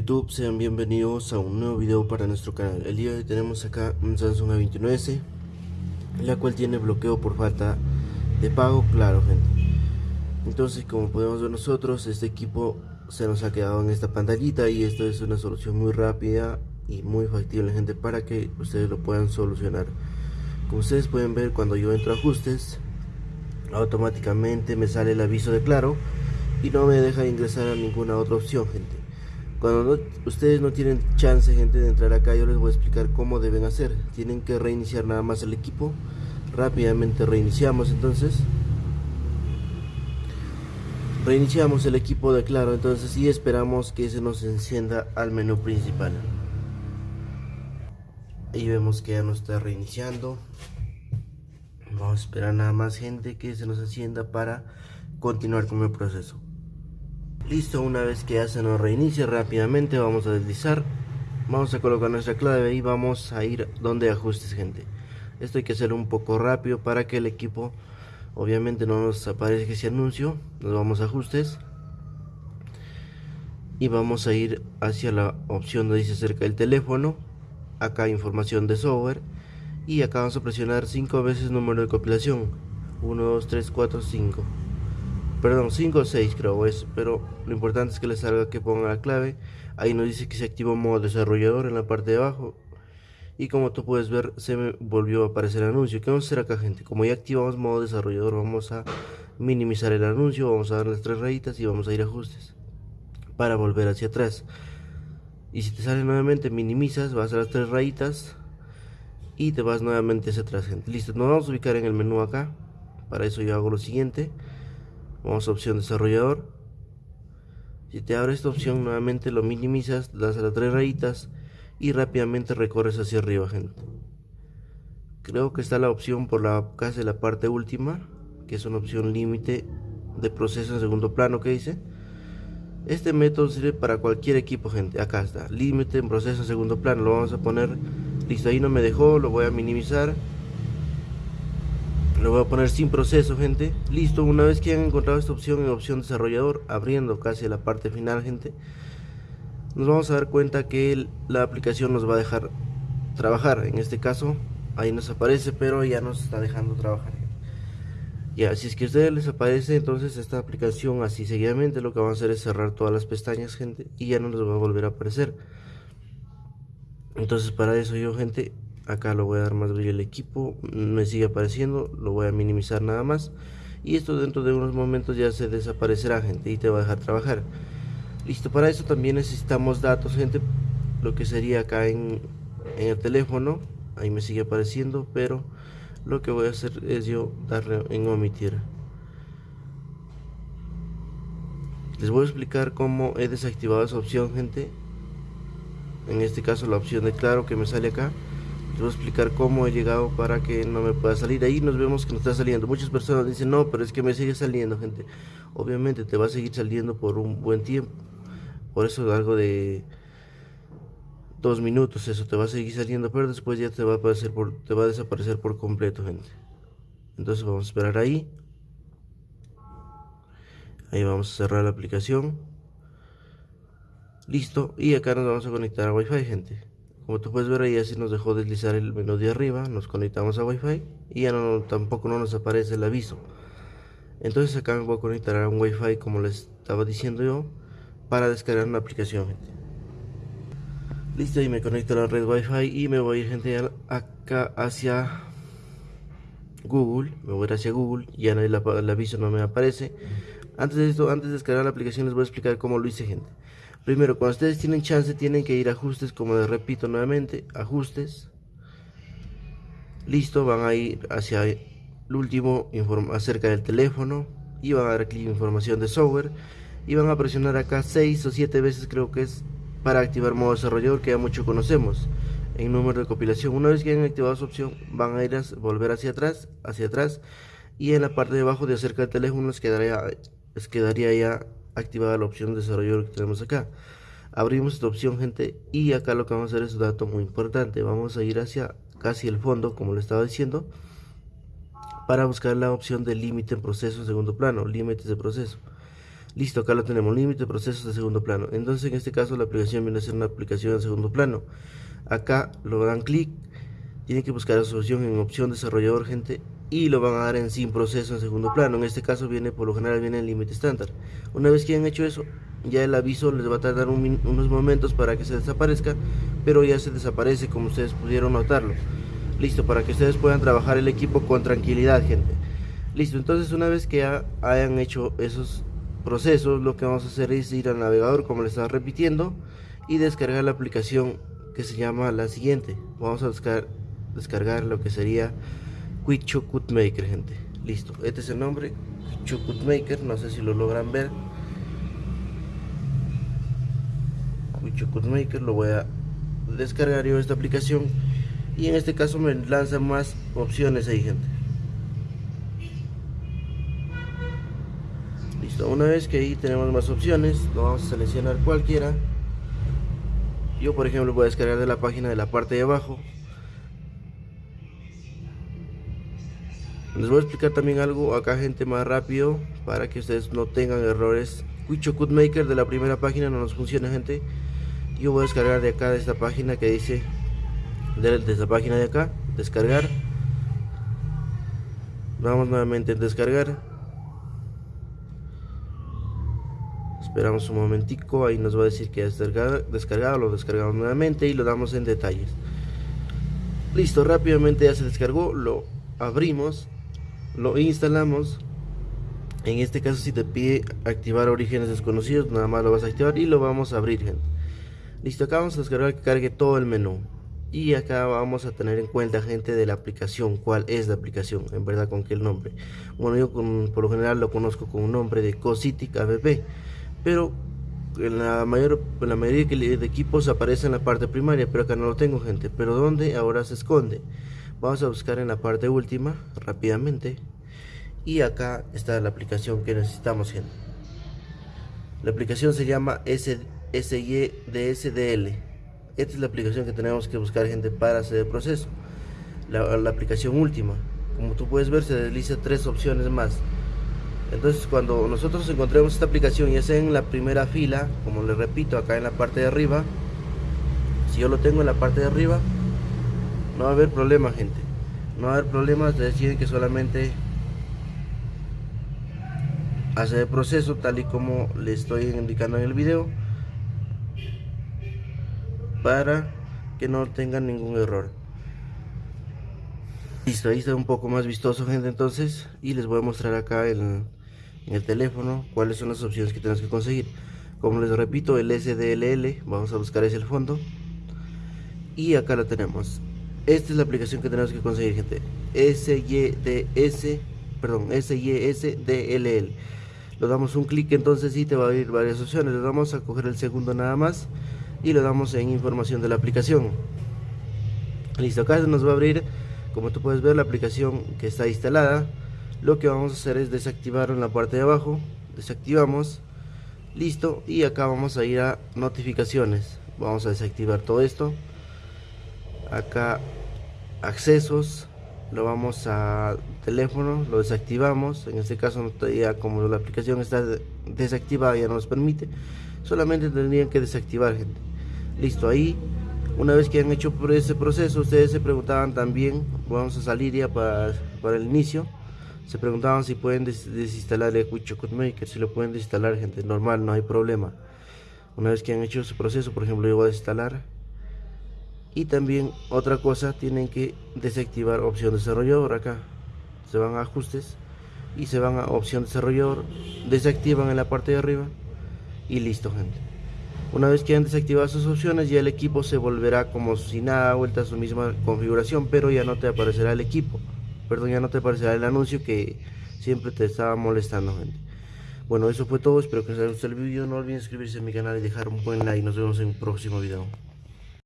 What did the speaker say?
YouTube? Sean bienvenidos a un nuevo video para nuestro canal. El día de hoy tenemos acá un Samsung A29s, la cual tiene bloqueo por falta de pago, claro gente. Entonces como podemos ver nosotros, este equipo se nos ha quedado en esta pantallita y esto es una solución muy rápida y muy factible gente para que ustedes lo puedan solucionar. Como ustedes pueden ver cuando yo entro a ajustes, automáticamente me sale el aviso de claro y no me deja ingresar a ninguna otra opción gente cuando ustedes no tienen chance gente de entrar acá yo les voy a explicar cómo deben hacer. Tienen que reiniciar nada más el equipo. Rápidamente reiniciamos entonces. Reiniciamos el equipo de claro entonces y esperamos que se nos encienda al menú principal. Y vemos que ya nos está reiniciando. Vamos a esperar nada más gente que se nos encienda para continuar con el proceso Listo, una vez que ya se nos reinicie rápidamente vamos a deslizar. Vamos a colocar nuestra clave y vamos a ir donde ajustes gente. Esto hay que hacerlo un poco rápido para que el equipo obviamente no nos aparezca ese anuncio. Nos vamos a ajustes. Y vamos a ir hacia la opción donde dice cerca del teléfono. Acá información de software. Y acá vamos a presionar 5 veces número de compilación. 1, 2, 3, 4, 5 perdón 5 o 6 creo es pero lo importante es que les salga que ponga la clave. Ahí nos dice que se activó modo desarrollador en la parte de abajo. Y como tú puedes ver se me volvió a aparecer el anuncio. ¿qué vamos a hacer acá gente? como ya activamos modo desarrollador vamos a minimizar el anuncio vamos a dar las tres rayitas y vamos a ir a ajustes para volver hacia atrás. Y si te sale nuevamente minimizas vas a las tres rayitas y te vas nuevamente hacia atrás gente. Listo nos vamos a ubicar en el menú acá. Para eso yo hago lo siguiente vamos a opción desarrollador. Si te abre esta opción nuevamente lo minimizas das a las tres rayitas y rápidamente recorres hacia arriba gente. Creo que está la opción por la casi la parte última que es una opción límite de proceso en segundo plano que dice este método sirve para cualquier equipo gente. Acá está límite en proceso en segundo plano. Lo vamos a poner listo ahí no me dejó lo voy a minimizar lo voy a poner sin proceso gente. Listo una vez que hayan encontrado esta opción en opción desarrollador abriendo casi la parte final gente nos vamos a dar cuenta que la aplicación nos va a dejar trabajar. En este caso ahí nos aparece pero ya nos está dejando trabajar. Ya si es que a ustedes les aparece entonces esta aplicación así seguidamente lo que vamos a hacer es cerrar todas las pestañas gente y ya no nos va a volver a aparecer. Entonces para eso yo gente acá lo voy a dar más brillo al equipo me sigue apareciendo lo voy a minimizar nada más. Y esto dentro de unos momentos ya se desaparecerá gente y te va a dejar trabajar. Listo para eso también necesitamos datos gente lo que sería acá en, en el teléfono ahí me sigue apareciendo pero lo que voy a hacer es yo darle en omitir. Les voy a explicar cómo he desactivado esa opción gente. En este caso la opción de claro que me sale acá voy a explicar cómo he llegado para que no me pueda salir. Ahí nos vemos que no está saliendo. Muchas personas dicen, no, pero es que me sigue saliendo, gente. Obviamente te va a seguir saliendo por un buen tiempo. Por eso algo de dos minutos, eso te va a seguir saliendo, pero después ya te va a, aparecer te va a desaparecer por completo, gente. Entonces vamos a esperar ahí. Ahí vamos a cerrar la aplicación. Listo. Y acá nos vamos a conectar a Wi-Fi, gente. Como tú puedes ver ahí así nos dejó deslizar el menú de arriba, nos conectamos a Wi-Fi y ya no, tampoco no nos aparece el aviso. Entonces acá me voy a conectar a un Wi-Fi como les estaba diciendo yo para descargar una aplicación. Listo y me conecto a la red Wi-Fi y me voy a ir gente acá hacia Google, me voy a ir hacia Google, ya el, el aviso no me aparece. Antes de esto, antes de descargar la aplicación les voy a explicar cómo lo hice gente. Primero, cuando ustedes tienen chance, tienen que ir a ajustes, como les repito nuevamente, ajustes. Listo, van a ir hacia el último, acerca del teléfono. Y van a dar clic en información de software. Y van a presionar acá 6 o 7 veces, creo que es, para activar modo desarrollador, que ya mucho conocemos. En número de compilación, una vez que hayan activado su opción, van a ir a volver hacia atrás, hacia atrás. Y en la parte de abajo de acerca del teléfono les quedaría, les quedaría ya activada la opción de desarrollador que tenemos acá abrimos esta opción gente y acá lo que vamos a hacer es un dato muy importante vamos a ir hacia casi el fondo como le estaba diciendo para buscar la opción de límite en proceso en segundo plano límites de proceso Listo, acá lo tenemos, límite procesos de segundo plano. Entonces en este caso la aplicación viene a ser una aplicación de segundo plano. Acá lo dan clic, tienen que buscar la solución en opción desarrollador gente y lo van a dar en sin proceso en segundo plano. En este caso viene, por lo general viene en límite estándar. Una vez que han hecho eso, ya el aviso les va a tardar unos momentos para que se desaparezca, pero ya se desaparece como ustedes pudieron notarlo. Listo, para que ustedes puedan trabajar el equipo con tranquilidad, gente. Listo, entonces una vez que ya hayan hecho esos procesos, lo que vamos a hacer es ir al navegador, como les estaba repitiendo, y descargar la aplicación que se llama la siguiente. Vamos a descargar, descargar lo que sería Quick Maker, gente. Listo, este es el nombre, Quick Maker, no sé si lo logran ver. Quick Maker, lo voy a descargar yo esta aplicación y en este caso me lanza más opciones ahí, gente. Listo, una vez que ahí tenemos más opciones, lo vamos a seleccionar cualquiera. Yo por ejemplo voy a descargar de la página de la parte de abajo Les voy a explicar también algo acá gente más rápido para que ustedes no tengan errores. Quicho Code Maker de la primera página no nos funciona gente. Yo voy a descargar de acá de esta página que dice de, esta página de acá, descargar. Vamos nuevamente a descargar. Esperamos un momentico, ahí nos va a decir que es descargado, lo descargamos nuevamente y lo damos en detalles. Listo, rápidamente ya se descargó, lo abrimos lo instalamos. En este caso si te pide activar orígenes desconocidos nada más lo vas a activar y lo vamos a abrir gente. Listo acá vamos a descargar que cargue todo el menú. Y acá vamos a tener en cuenta gente de la aplicación cuál es la aplicación en verdad con qué nombre. Bueno yo por lo general lo conozco con un nombre de Cositic app pero en la mayor en la mayoría de equipos aparece en la parte primaria pero acá no lo tengo gente. Pero donde ahora se esconde. Vamos a buscar en la parte última rápidamente y acá está la aplicación que necesitamos gente. La aplicación se llama SYDSDL esta es la aplicación que tenemos que buscar gente para hacer el proceso. La, aplicación última. Como tú puedes ver se desliza tres opciones más. Entonces cuando nosotros encontremos esta aplicación ya sea en la primera fila como les repito acá en la parte de arriba si yo lo tengo en la parte de arriba no va a haber problema gente. No va a haber problemas deciden que solamente hacer el proceso tal y como le estoy indicando en el video para que no tengan ningún error listo ahí está un poco más vistoso gente entonces y les voy a mostrar acá en, el teléfono cuáles son las opciones que tenemos que conseguir como les repito el SDLL vamos a buscar ese el fondo y acá lo tenemos esta es la aplicación que tenemos que conseguir, gente. SYDS, perdón, SYSDLL. Lo damos un clic entonces y te va a abrir varias opciones. Le damos a coger el segundo nada más y le damos en información de la aplicación. Listo, acá nos va a abrir, como tú puedes ver, la aplicación que está instalada. Lo que vamos a hacer es desactivar en la parte de abajo. Desactivamos. Listo. Y acá vamos a ir a notificaciones. Vamos a desactivar todo esto acá accesos lo vamos a teléfono lo desactivamos en este caso ya como la aplicación está desactivada ya no nos permite solamente tendrían que desactivar gente. Listo ahí una vez que han hecho ese proceso ustedes se preguntaban también vamos a salir ya para, para el inicio se preguntaban si pueden desinstalar el Quick Maker si lo pueden desinstalar gente normal no hay problema. Una vez que han hecho ese proceso por ejemplo yo voy a desinstalar. Y también otra cosa tienen que desactivar opción desarrollador acá se van a ajustes y se van a opción desarrollador desactivan en la parte de arriba y listo gente. Una vez que han desactivado esas opciones ya el equipo se volverá como si nada vuelta a su misma configuración pero ya no te aparecerá el equipo. Perdón ya no te aparecerá el anuncio que siempre te estaba molestando gente. Bueno eso fue todo espero que les haya gustado el vídeo no olviden suscribirse a mi canal y dejar un buen like. Nos vemos en un próximo video